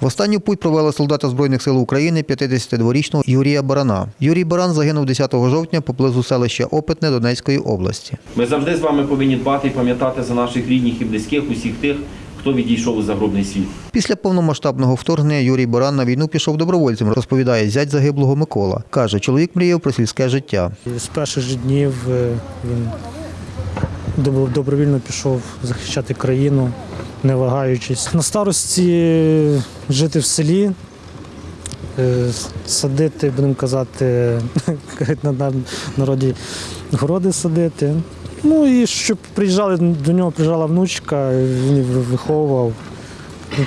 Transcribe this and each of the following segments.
В останню путь провели солдата Збройних сил України 52-річного Юрія Барана. Юрій Баран загинув 10 жовтня поблизу селища Опитне Донецької області. Ми завжди з вами повинні дбати і пам'ятати за наших рідних і близьких, усіх тих, хто відійшов у загробний світ. Після повномасштабного вторгнення Юрій Баран на війну пішов добровольцем, розповідає зять загиблого Микола. Каже, чоловік мріяв про сільське життя. З перших же днів е, він добро- добровільно пішов захищати країну, не вагаючись. На старості жити в селі, е, садити, будемо казати, на на- народі городи садити. Ну і щоб приїжджали до нього, приїжджала внучка, він виховував.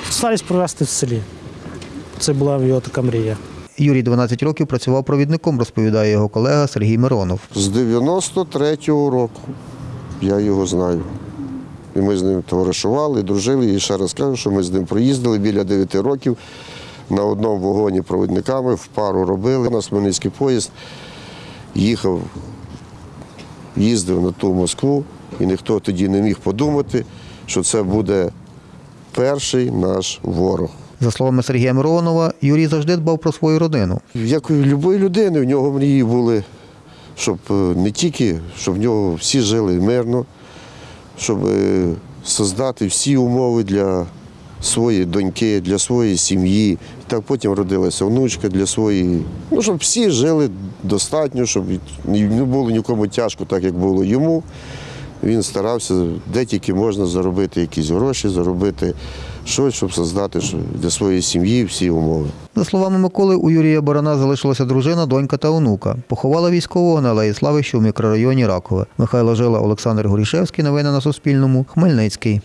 Старість провести в селі. Це була його така мрія. Юрій 12 років працював провідником, розповідає його колега Сергій Миронов. З 93-го року я його знаю. І ми з ним товаришували, дружили. І ще раз кажу, що ми з ним проїздили біля 9 років на одному вагоні провідниками, в пару робили. У нас Хмельницький поїзд їхав, їздив на ту Москву, і ніхто тоді не міг подумати, що це буде перший наш ворог. За словами Сергія Миронова, Юрій завжди дбав про свою родину. Як у будь-якої людини, в нього мрії були, щоб е, не тільки, щоб в нього всі жили мирно, щоб е, создати всі умови для своєї доньки, для своєї сім'ї. Так потім родилася внучка для своєї. Ну, щоб всі жили достатньо, щоб не було нікому тяжко, так як було йому. Він старався, де тільки можна заробити якісь гроші, заробити щось, щоб создати для своєї сім'ї всі умови. За словами Миколи, у Юрія Барана залишилася дружина, донька та онука. Поховала військового на Алеї Слави, що мікрорайоні Ракове. Михайло Жила, Олександр Горішевський. Новини на Суспільному. Хмельницький.